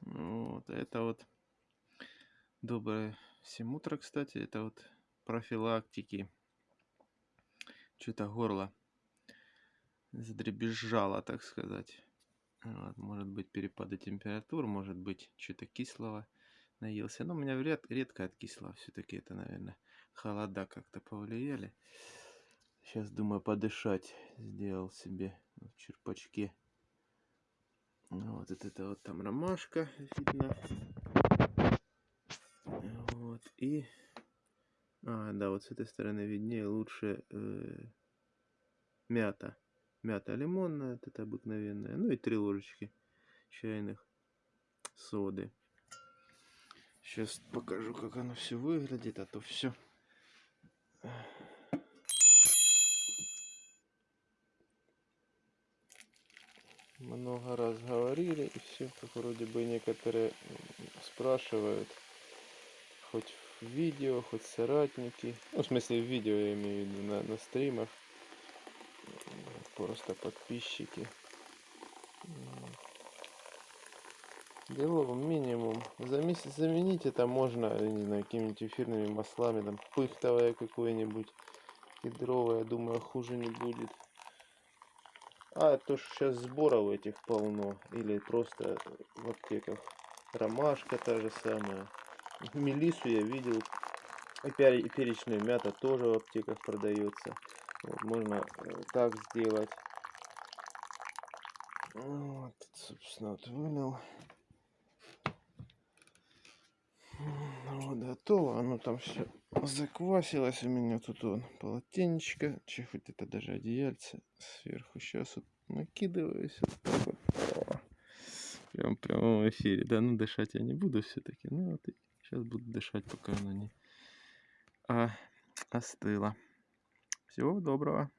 Вот, это вот доброе всем утро, кстати. Это вот профилактики. Что-то горло задребезжало, так сказать. Вот, может быть перепады температур, может быть что-то кислого наелся. Но у меня ред, редко от кислого все-таки это, наверное, холода как-то повлияли. Сейчас думаю подышать. Сделал себе в черпачке. Вот это вот там ромашка видно. Вот и... А, да, вот с этой стороны виднее лучше э, мята. Мята лимонная, это обыкновенная. Ну и три ложечки чайных соды. Сейчас покажу, как оно все выглядит, а то все много раз говорили и все, как вроде бы некоторые спрашивают, хоть в видео, хоть соратники, ну, в смысле в видео я имею в виду, на, на стримах, просто подписчики. Беловым минимум. За месяц заменить это можно, не знаю, какими-нибудь эфирными маслами, там, пыхтовое какое-нибудь, кедровое, думаю, хуже не будет. А, то что сейчас сборов этих полно. Или просто в аптеках. Ромашка та же самая. Мелису я видел. И перечная мята тоже в аптеках продается. Вот, можно э, так сделать. Вот, собственно, вот вылил. Готово. Оно там все заквасилось у меня. Тут он полотенечко. Хоть это даже одеяльце сверху. Сейчас вот накидываюсь. Вот так вот. Прям, в эфире. Да, ну дышать я не буду все-таки. Ну вот сейчас буду дышать, пока оно не а, остыло. Всего доброго.